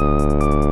Música